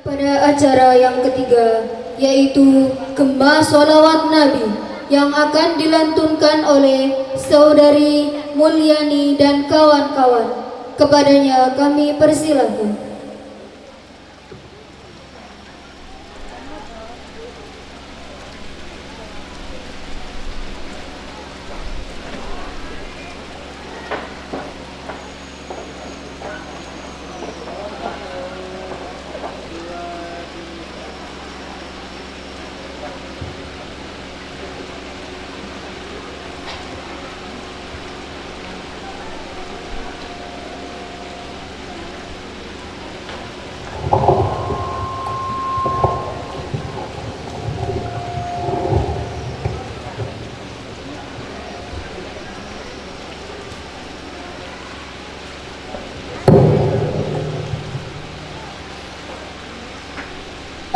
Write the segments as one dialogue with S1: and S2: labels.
S1: pada acara yang ketiga yaitu Gemba Solawat Nabi yang akan dilantunkan oleh Saudari Mulyani dan kawan-kawan. Kepadanya kami persilahkan.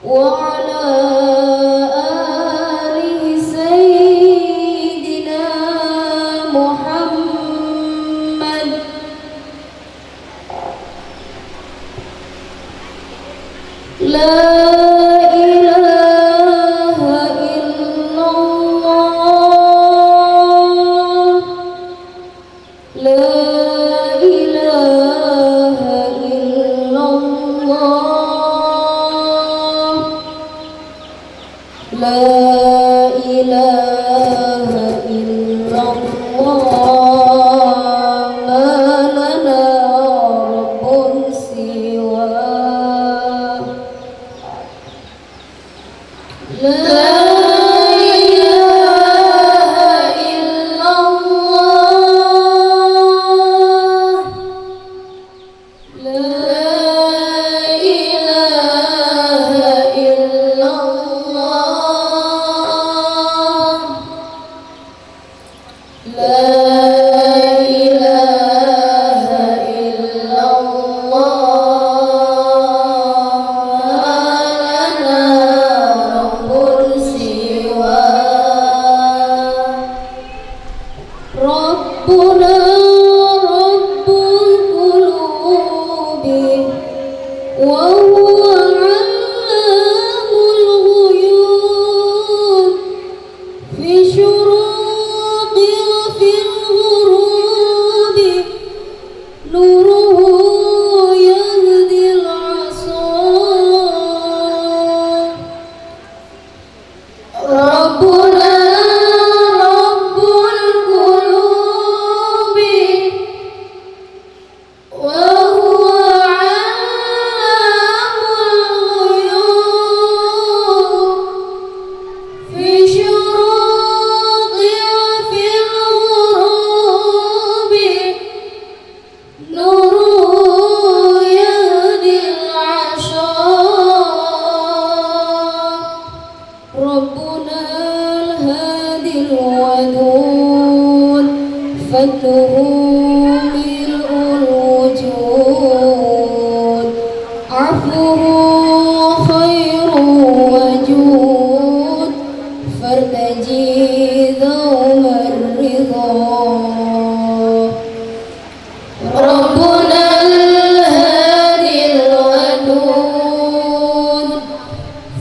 S1: 我我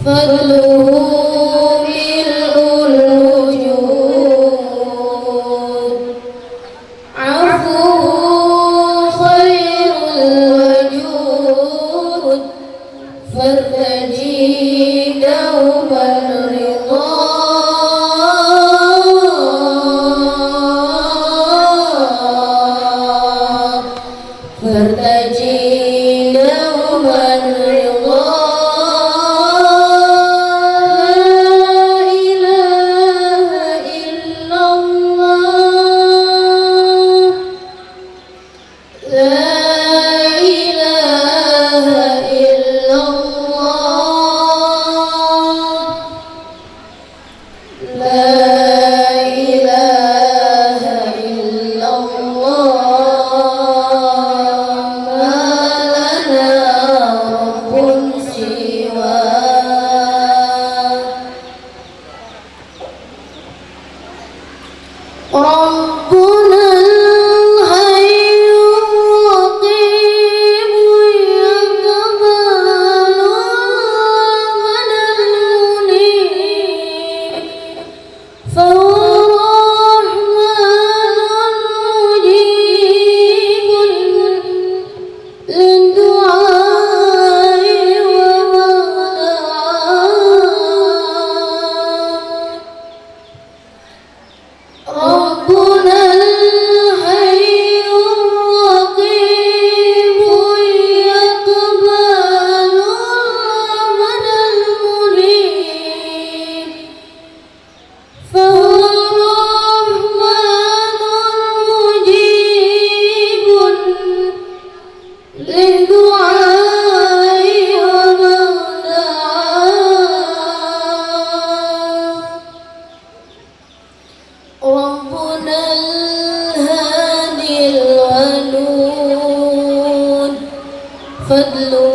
S1: فضله hoodlum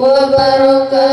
S1: وبركاته